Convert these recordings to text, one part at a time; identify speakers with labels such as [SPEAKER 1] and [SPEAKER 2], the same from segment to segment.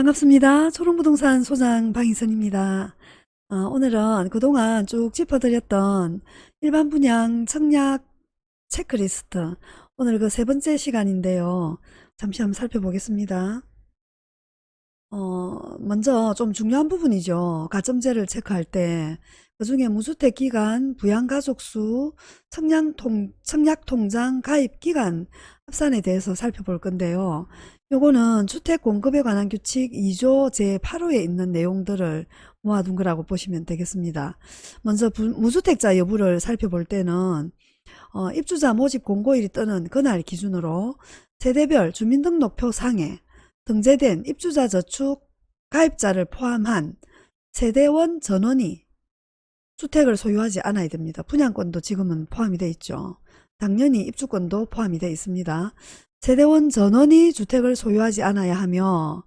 [SPEAKER 1] 반갑습니다. 초롱부동산 소장 방희선입니다. 어, 오늘은 그동안 쭉 짚어드렸던 일반 분양 청약 체크리스트 오늘 그 세 번째 시간인데요. 잠시 한번 살펴보겠습니다. 어, 먼저 좀 중요한 부분이죠. 가점제를 체크할 때 그 중에 무주택 기간, 부양가족수, 청약통, 청약통장 가입 기간 합산에 대해서 살펴볼 건데요. 요거는 주택 공급에 관한 규칙 2조 제8호에 있는 내용들을 모아둔 거라고 보시면 되겠습니다. 먼저 부, 무주택자 여부를 살펴볼 때는 어, 입주자 모집 공고일이 뜨는 그날 기준으로 세대별 주민등록표 상에 등재된 입주자 저축 가입자를 포함한 세대원 전원이 주택을 소유하지 않아야 됩니다. 분양권도 지금은 포함이 되어 있죠. 당연히 입주권도 포함이 되어 있습니다. 세대원 전원이 주택을 소유하지 않아야 하며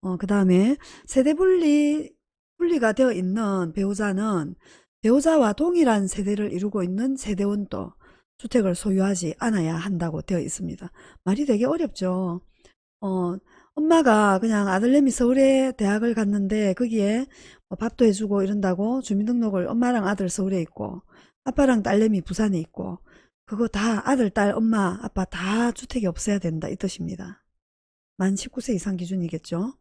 [SPEAKER 1] 어, 그 다음에 세대 분리 분리가 되어 있는 배우자는 배우자와 동일한 세대를 이루고 있는 세대원도 주택을 소유하지 않아야 한다고 되어 있습니다. 말이 되게 어렵죠. 어, 엄마가 그냥 아들내미 서울에 대학을 갔는데 거기에 뭐 밥도 해주고 이런다고 주민등록을 엄마랑 아들 서울에 있고 아빠랑 딸내미 부산에 있고 그거 다 아들, 딸, 엄마, 아빠 다 주택이 없어야 된다 이 뜻입니다. 만 19세 이상 기준이겠죠.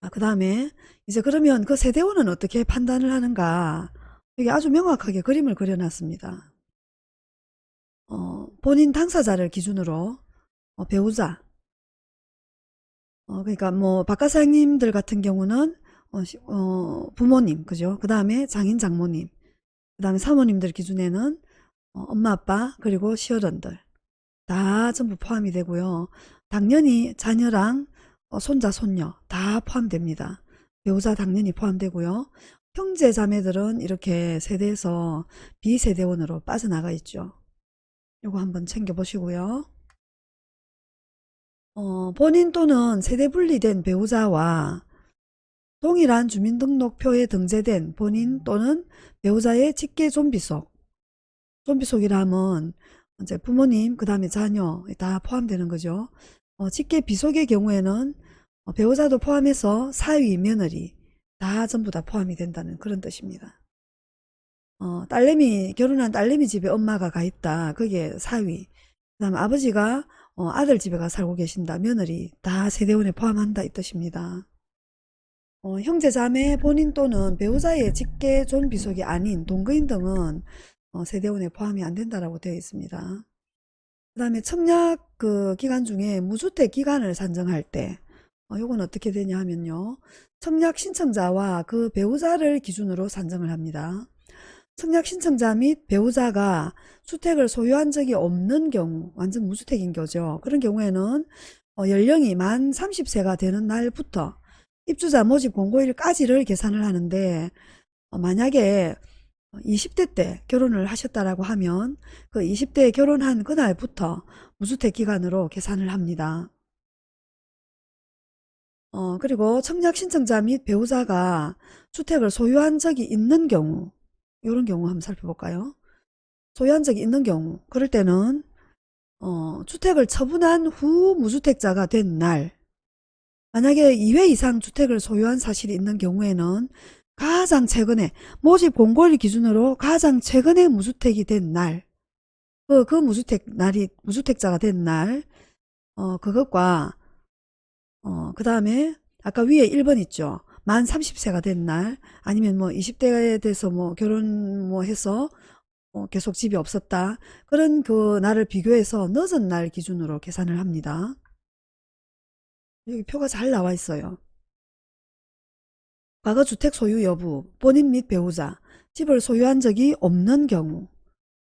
[SPEAKER 1] 아, 그 다음에 이제 그러면 그 세대원은 어떻게 판단을 하는가 여기 아주 명확하게 그림을 그려놨습니다. 어, 본인 당사자를 기준으로 어, 배우자 어, 그러니까 뭐 박가사님들 같은 경우는 어, 시- 어, 부모님 그죠? 그 다음에 장인 장모님 그 다음에 사모님들 기준에는 어, 엄마 아빠 그리고 시어른들 다 전부 포함이 되고요. 당연히 자녀랑 어, 손자 손녀 다 포함됩니다. 배우자 당연히 포함되고요. 형제 자매들은 이렇게 세대에서 비세대원으로 빠져나가 있죠. 요거 한번 챙겨 보시고요 어, 본인 또는 세대 분리된 배우자와 동일한 주민등록표에 등재된 본인 또는 배우자의 직계 좀비 속 좀비 속이라 하면 이제 부모님 그 다음에 자녀 다 포함되는 거죠. 어, 직계 비속의 경우에는 어, 배우자도 포함해서 사위 며느리 다 전부 다 포함이 된다는 그런 뜻입니다. 어, 딸내미 결혼한 딸내미 집에 엄마가 가 있다. 그게 사위. 그 다음에 아버지가 어, 아들 집에 가 살고 계신다 며느리 다 세대원에 포함한다 이 뜻입니다 어, 형제 자매 본인 또는 배우자의 직계 존비속이 아닌 동거인 등은 어, 세대원에 포함이 안 된다라고 되어 있습니다. 그 다음에 청약 그 기간 중에 무주택 기간을 산정할 때 어, 요건 어떻게 되냐 하면요. 청약 신청자와 그 배우자를 기준으로 산정을 합니다. 청약 신청자 및 배우자가 주택을 소유한 적이 없는 경우 완전 무주택인 거죠. 그런 경우에는 어, 연령이 만 30세가 되는 날부터 입주자 모집 공고일까지를 계산을 하는데 어, 만약에 20대 때 결혼을 하셨다라고 하면 그 20대에 결혼한 그날부터 무주택 기간으로 계산을 합니다. 어, 그리고 청약 신청자 및 배우자가 주택을 소유한 적이 있는 경우 이런 경우 한번 살펴볼까요? 소유한 적이 있는 경우 그럴 때는 어, 주택을 처분한 후 무주택자가 된 날 만약에 2회 이상 주택을 소유한 사실이 있는 경우에는 가장 최근에 모집 공고일 기준으로 가장 최근에 무주택이 된 날, 그, 그 무주택 날이 무주택자가 된 날, 어, 그것과 어, 그 다음에 아까 위에 1번 있죠. 만 30세가 된 날, 아니면 뭐 20대에 돼서 뭐 결혼 뭐 해서 어, 계속 집이 없었다. 그런 그 날을 비교해서 늦은 날 기준으로 계산을 합니다. 여기 표가 잘 나와 있어요. 과거 주택 소유 여부, 본인 및 배우자, 집을 소유한 적이 없는 경우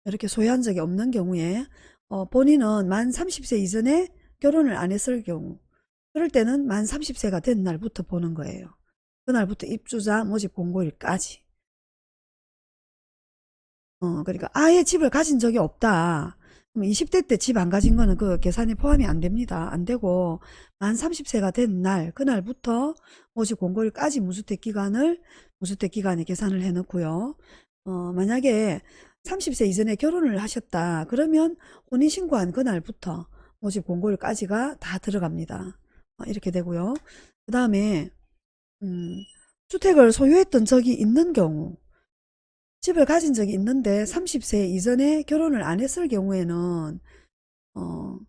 [SPEAKER 1] 이렇게 소유한 적이 없는 경우에 어, 본인은 만 30세 이전에 결혼을 안 했을 경우 그럴 때는 만 30세가 된 날부터 보는 거예요. 그날부터 입주자 모집 공고일까지 어, 그러니까 아예 집을 가진 적이 없다. 그럼 20대 때 집 안 가진 거는 그 계산에 포함이 안 됩니다. 안 되고 만 30세가 된 날, 그날부터 모집 공고일까지 무주택 기간을 무주택 기간에 계산을 해 놓고요. 어, 만약에 30세 이전에 결혼을 하셨다. 그러면 혼인 신고한 그날부터 모집 공고일까지가 다 들어갑니다. 어, 이렇게 되고요. 그 다음에 음, 주택을 소유했던 적이 있는 경우 집을 가진 적이 있는데 30세 이전에 결혼을 안 했을 경우에는 어,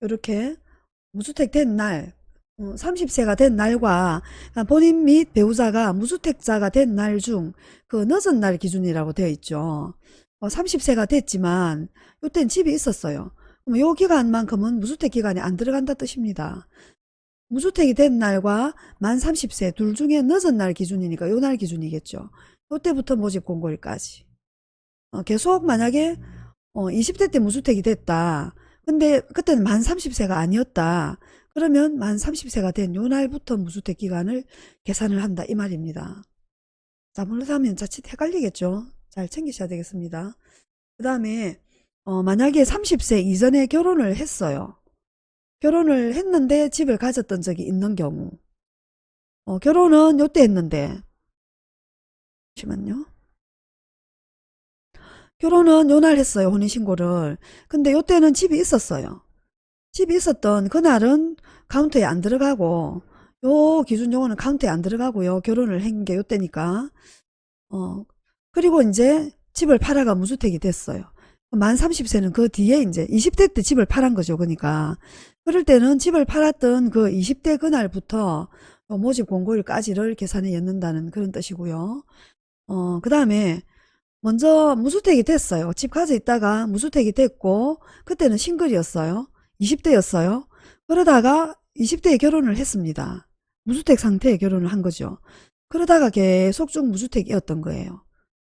[SPEAKER 1] 이렇게 무주택 된 날, 30세가 된 날과 본인 및 배우자가 무주택자가 된 날 중 그 늦은 날 기준이라고 되어 있죠. 30세가 됐지만 이때는 집이 있었어요. 그럼 요 기간만큼은 무주택 기간에 안 들어간다 뜻입니다. 무주택이 된 날과 만 30세 둘 중에 늦은 날 기준이니까 요 날 기준이겠죠. 요때부터 모집 공고일까지. 어, 계속 만약에 어, 20대 때 무주택이 됐다. 근데 그때는 만 30세가 아니었다. 그러면 만 30세가 된 요 날부터 무주택 기간을 계산을 한다 이 말입니다. 자 물러하면 자칫 헷갈리겠죠. 잘 챙기셔야 되겠습니다. 그 다음에 어, 만약에 30세 이전에 결혼을 했어요. 결혼을 했는데 집을 가졌던 적이 있는 경우 어, 결혼은 요때 했는데 잠시만요. 결혼은 요 날 했어요. 혼인신고를. 근데 요때는 집이 있었어요. 집이 있었던 그날은 카운트에 안 들어가고 요 기준 용어는 카운트에 안 들어가고요. 결혼을 한 게 요때니까. 어, 그리고 이제 집을 팔아가 무주택이 됐어요. 만 30세는 그 뒤에 이제 20대 때 집을 팔은 거죠. 그러니까. 그럴 때는 집을 팔았던 그 20대 그날부터 모집 공고일까지를 계산해 넣는다는 그런 뜻이고요. 어, 그 다음에 먼저 무주택이 됐어요. 집 가져 있다가 무주택이 됐고 그때는 싱글이었어요. 20대였어요. 그러다가 20대에 결혼을 했습니다. 무주택 상태에 결혼을 한 거죠. 그러다가 계속 쭉 무주택이었던 거예요.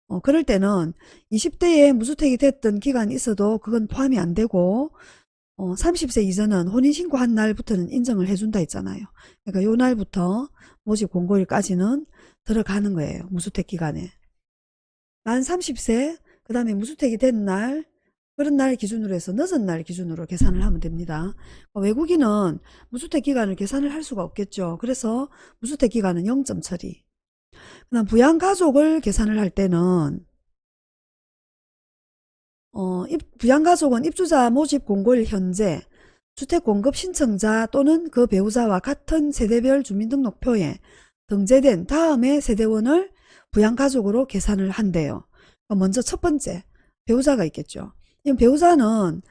[SPEAKER 1] 어, 그럴 때는 20대에 무주택이 됐던 기간이 있어도 그건 포함이 안 되고 어, 30세 이전은 혼인신고 한 날부터는 인정을 해준다 했잖아요. 그러니까 요 날부터 모집 공고일까지는 들어가는 거예요. 무주택 기간에. 만 30세 그 다음에 무주택이 된 날 그런 날 기준으로 해서 늦은 날 기준으로 계산을 하면 됩니다. 어, 외국인은 무주택 기간을 계산을 할 수가 없겠죠. 그래서 무주택 기간은 0점 처리. 그 다음 부양가족을 계산을 할 때는 어, 부양가족은 입주자 모집 공고일 현재 주택공급 신청자 또는 그 배우자와 같은 세대별 주민등록표에 등재된 다음에 세대원을 부양가족으로 계산을 한대요. 먼저 첫 번째 배우자가 있겠죠. 배우자는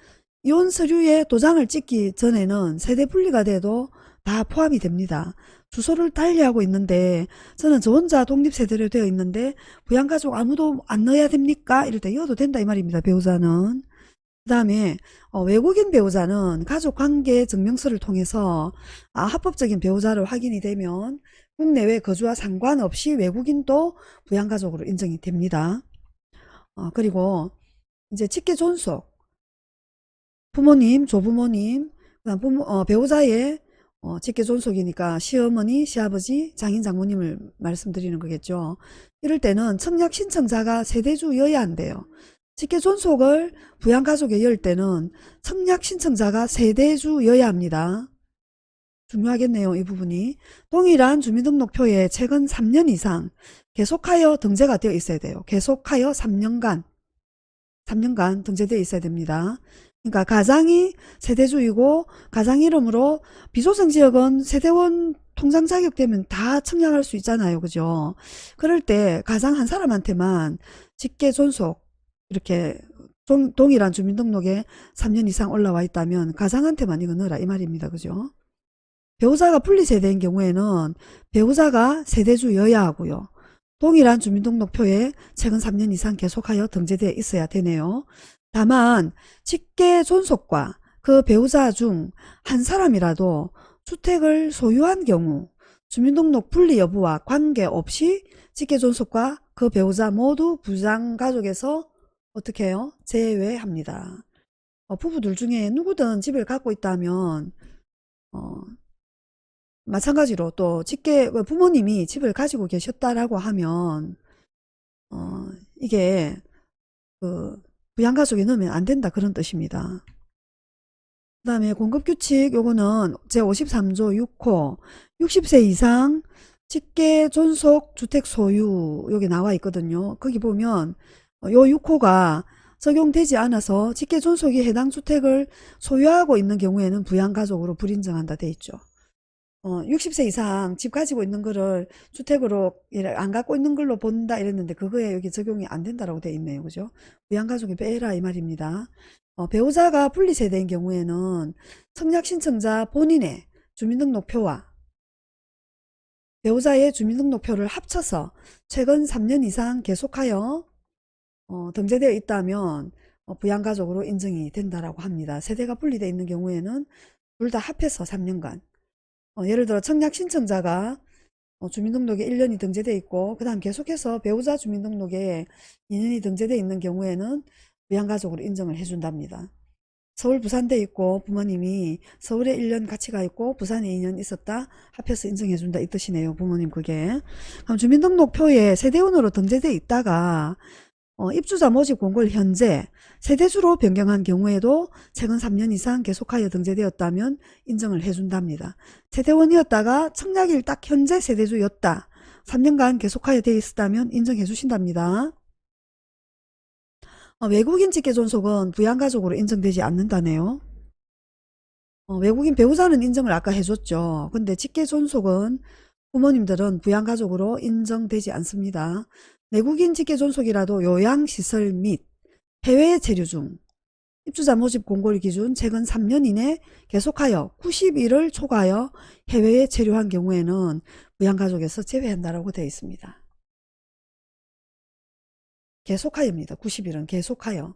[SPEAKER 1] 이혼 서류에 도장을 찍기 전에는 세대 분리가 돼도 다 포함이 됩니다. 주소를 달리 하고 있는데 저는 저 혼자 독립세대로 되어 있는데 부양가족 아무도 안 넣어야 됩니까? 이럴 때 이어도 된다 이 말입니다. 배우자는. 그 다음에 어, 외국인 배우자는 가족관계 증명서를 통해서 아, 합법적인 배우자로 확인이 되면 국내외 거주와 상관없이 외국인도 부양가족으로 인정이 됩니다. 어, 그리고 이제 직계 존속 부모님, 조부모님, 그다음 부모, 어, 배우자의 어, 직계 존속이니까 시어머니, 시아버지, 장인, 장모님을 말씀드리는 거겠죠. 이럴 때는 청약 신청자가 세대주여야 한대요. 직계 존속을 부양가족에 열 때는 청약 신청자가 세대주여야 합니다. 중요하겠네요. 이 부분이. 동일한 주민등록표에 최근 3년 이상 계속하여 등재가 되어 있어야 돼요. 계속하여 3년간 3년간 등재되어 있어야 됩니다. 그러니까 가장이 세대주이고 가장 이름으로 비소성 지역은 세대원 통장 자격되면 다 청약할 수 있잖아요. 그죠? 그럴 때 가장 한 사람한테만 직계 존속 이렇게 동, 일한 주민등록에 3년 이상 올라와 있다면 가장한테만 이거 넣어라 이 말입니다. 그죠? 배우자가 분리세대인 경우에는 배우자가 세대주여야 하고요. 동일한 주민등록표에 최근 3년 이상 계속하여 등재되어 있어야 되네요. 다만 직계 존속과 그 배우자 중 한 사람이라도 주택을 소유한 경우 주민등록 분리 여부와 관계없이 직계 존속과 그 배우자 모두 부장가족에서 어떻게 해요? 제외합니다. 어, 부부들 중에 누구든 집을 갖고 있다면 어, 마찬가지로 또 직계 그 부모님이 집을 가지고 계셨다라고 하면 어 이게 그부 양가족에 넣으면 안 된다 그런 뜻입니다. 그 다음에 공급규칙 요거는 제53조 6호 60세 이상 직계 존속 주택 소유 여기 나와 있거든요. 거기 보면 요 6호가 적용되지 않아서 직계 존속이 해당 주택을 소유하고 있는 경우에는 부양가족으로 불인정한다 돼 있죠. 어, 60세 이상 집 가지고 있는 거를 주택으로 안 갖고 있는 걸로 본다 이랬는데 그거에 여기 적용이 안 된다라고 돼 있네요. 그죠? 부양가족이 빼라 이 말입니다. 어, 배우자가 분리세대인 경우에는 청약 신청자 본인의 주민등록표와 배우자의 주민등록표를 합쳐서 최근 3년 이상 계속하여 어, 등재되어 있다면 어, 부양가족으로 인정이 된다라고 합니다. 세대가 분리되어 있는 경우에는 둘 다 합해서 3년간 어, 예를 들어 청약 신청자가 어, 주민등록에 1년이 등재되어 있고 그 다음 계속해서 배우자 주민등록에 2년이 등재되어 있는 경우에는 부양가족으로 인정을 해준답니다. 서울 부산돼 있고 부모님이 서울에 1년 같이 가 있고 부산에 2년 있었다 합해서 인정해준다 이 뜻이네요 부모님 그게 그럼 주민등록표에 세대원으로 등재돼 있다가 어, 입주자 모집 공고를 현재 세대주로 변경한 경우에도 최근 3년 이상 계속하여 등재되었다면 인정을 해준답니다. 세대원이었다가 청약일 딱 현재 세대주였다. 3년간 계속하여 되어 있었다면 인정해 주신답니다. 어, 외국인 직계존속은 부양가족으로 인정되지 않는다네요. 어, 외국인 배우자는 인정을 아까 해줬죠. 근데 직계존속은 부모님들은 부양가족으로 인정되지 않습니다. 내국인 직계 존속이라도 요양시설 및 해외에 체류 중 입주자 모집 공고일 기준 최근 3년 이내 계속하여 90일을 초과하여 해외에 체류한 경우에는 부양가족에서 제외한다라고 되어 있습니다. 계속하여입니다. 90일은 계속하여.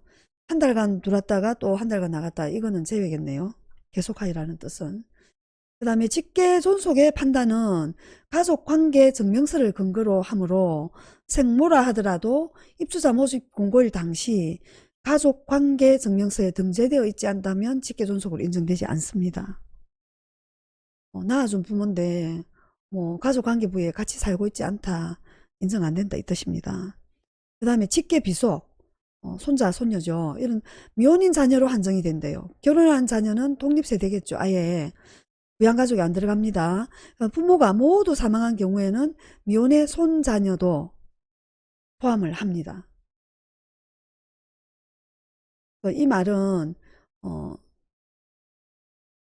[SPEAKER 1] 한 달간 들어왔다가 또 한 달간 나갔다. 이거는 제외겠네요. 계속하여라는 뜻은. 그 다음에 직계 존속의 판단은 가족관계 증명서를 근거로 하므로 생모라 하더라도 입주자 모집 공고일 당시 가족관계 증명서에 등재되어 있지 않다면 직계 존속으로 인정되지 않습니다. 어, 낳아준 부모인데 뭐 가족관계 부에 같이 살고 있지 않다. 인정 안 된다 이 뜻입니다. 그 다음에 직계 비속 어, 손자 손녀죠. 이런 미혼인 자녀로 한정이 된대요. 결혼한 자녀는 독립세대겠죠. 아예 부양가족이 안 들어갑니다. 어, 부모가 모두 사망한 경우에는 미혼의 손자녀도 포함을 합니다. 어, 이 말은 어,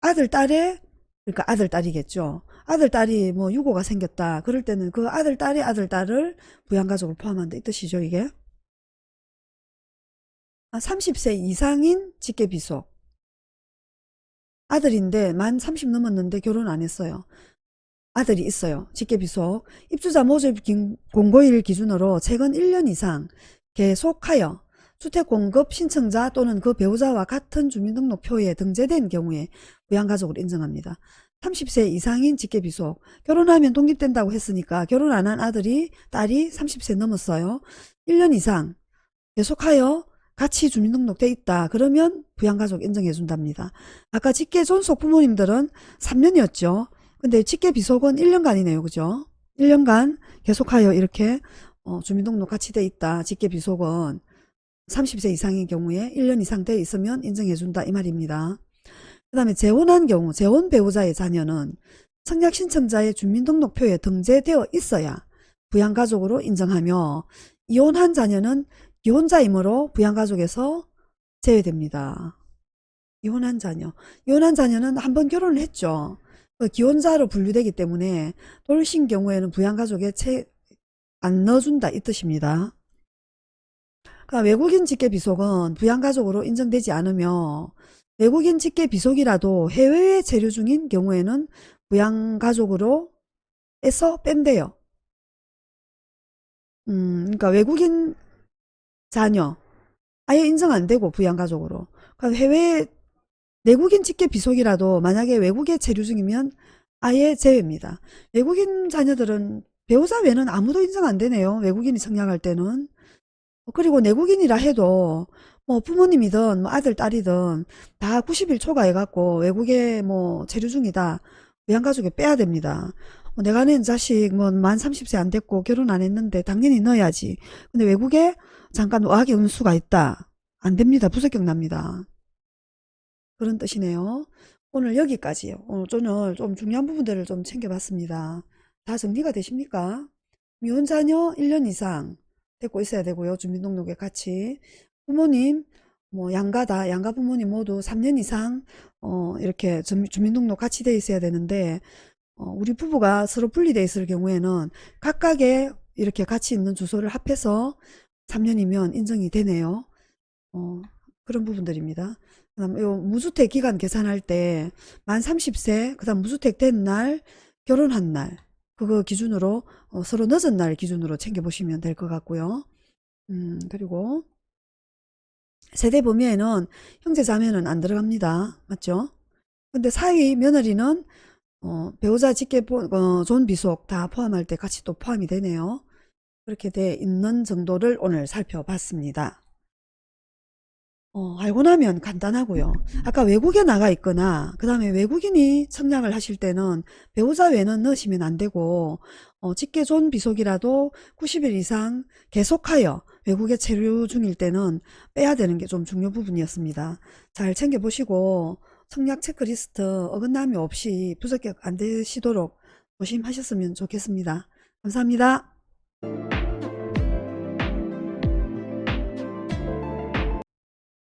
[SPEAKER 1] 아들 딸의 그러니까 아들 딸이겠죠. 아들 딸이 뭐 유고가 생겼다. 그럴 때는 그 아들 딸의 아들 딸을 부양가족을 포함한다 이 뜻이죠 이게. 아, 30세 이상인 직계비속 아들인데 만 30 넘었는데 결혼 안 했어요. 아들이 있어요. 직계비속 입주자 모집 공고일 기준으로 최근 1년 이상 계속하여 주택공급 신청자 또는 그 배우자와 같은 주민등록표에 등재된 경우에 부양가족을 인정합니다. 30세 이상인 직계비속 결혼하면 독립된다고 했으니까 결혼 안 한 아들이 딸이 30세 넘었어요. 1년 이상 계속하여 같이 주민등록돼 있다. 그러면 부양가족 인정해 준답니다. 아까 직계존속 부모님들은 3년이었죠. 근데 직계비속은 1년간이네요. 그죠? 1년간 계속하여 이렇게 어, 주민등록 같이 돼 있다. 직계비속은 30세 이상인 경우에 1년 이상 돼 있으면 인정해 준다. 이 말입니다. 그 다음에 재혼한 경우 재혼 배우자의 자녀는 청약 신청자의 주민등록표에 등재되어 있어야 부양가족으로 인정하며 이혼한 자녀는 이혼자이므로 부양가족에서 제외됩니다. 이혼한 자녀. 이혼한 자녀는 한 번 결혼을 했죠. 그 기혼자로 분류되기 때문에 돌신 경우에는 부양가족에 채, 안 넣어준다 이 뜻입니다. 그러니까 외국인 직계비속은 부양가족으로 인정되지 않으며 외국인 직계비속이라도 해외에 체류 중인 경우에는 부양가족으로 에서 뺀대요. 음, 그러니까 외국인 자녀 아예 인정 안 되고 부양가족으로 그러니까 해외 내국인 직계 비속이라도 만약에 외국에 체류 중이면 아예 제외입니다. 외국인 자녀들은 배우자 외에는 아무도 인정 안 되네요. 외국인이 청약할 때는. 그리고 내국인이라 해도 뭐 부모님이든 뭐 아들 딸이든 다 90일 초과해갖고 외국에 뭐 체류 중이다. 외양가족에 빼야 됩니다. 뭐 내가 낸 자식 뭐만 30세 안 됐고 결혼 안 했는데 당연히 넣어야지. 근데 외국에 잠깐 어학의 운수가 있다. 안 됩니다. 부적격 납니다. 그런 뜻이네요. 오늘 여기까지요. 오늘 저는 좀 중요한 부분들을 좀 챙겨봤습니다. 다 정리가 되십니까? 미혼 자녀 1년 이상 데리고 있어야 되고요. 주민등록에 같이. 부모님 뭐 양가다. 양가 부모님 모두 3년 이상 어 이렇게 주민등록 같이 돼 있어야 되는데 어, 우리 부부가 서로 분리되어 있을 경우에는 각각의 이렇게 같이 있는 주소를 합해서 3년이면 인정이 되네요. 어, 그런 부분들입니다. 그 다음 요 무주택 기간 계산할 때 만 30세 그 다음 무주택 된 날 결혼한 날 그거 기준으로 어, 서로 늦은 날 기준으로 챙겨 보시면 될 것 같고요. 음, 그리고 세대 범위에는 형제 자매는 안 들어갑니다. 맞죠? 근데 사위 며느리는 어, 배우자 직계 보- 어, 존 비속 다 포함할 때 같이 또 포함이 되네요. 그렇게 돼 있는 정도를 오늘 살펴봤습니다. 어, 알고 나면 간단하고요. 아까 외국에 나가 있거나 그 다음에 외국인이 청약을 하실 때는 배우자 외는 넣으시면 안 되고 어, 직계존 비속이라도 90일 이상 계속하여 외국에 체류 중일 때는 빼야 되는 게 좀 중요 부분이었습니다. 잘 챙겨보시고 청약 체크리스트 어긋남이 없이 부적격 안 되시도록 조심하셨으면 좋겠습니다. 감사합니다.